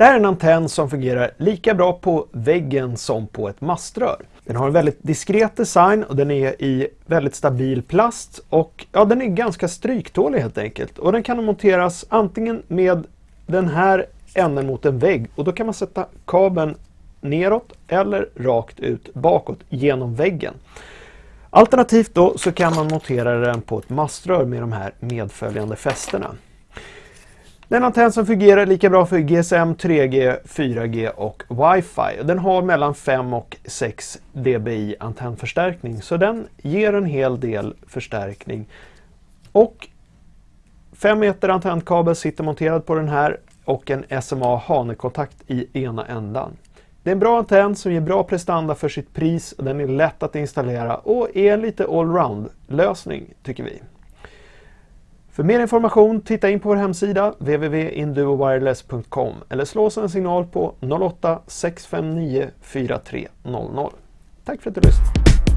Det här är en antenn som fungerar lika bra på väggen som på ett maströr. Den har en väldigt diskret design och den är i väldigt stabil plast och ja, den är ganska stryktålig helt enkelt. Och den kan monteras antingen med den här änden mot en vägg och då kan man sätta kabeln neråt eller rakt ut bakåt genom väggen. Alternativt då så kan man montera den på ett maströr med de här medföljande fästena. Den antenn som fungerar lika bra för GSM, 3G, 4G och Wi-Fi. Den har mellan 5 och 6 dBi antennförstärkning så den ger en hel del förstärkning. Och 5 meter antennkabel sitter monterad på den här och en SMA hanekontakt i ena ändan. Det är en bra antenn som ger bra prestanda för sitt pris. Den är lätt att installera och är en lite allround lösning tycker vi. För mer information titta in på vår hemsida www.induowireless.com eller slå oss en signal på 08 659 4300. Tack för att du lyssnade!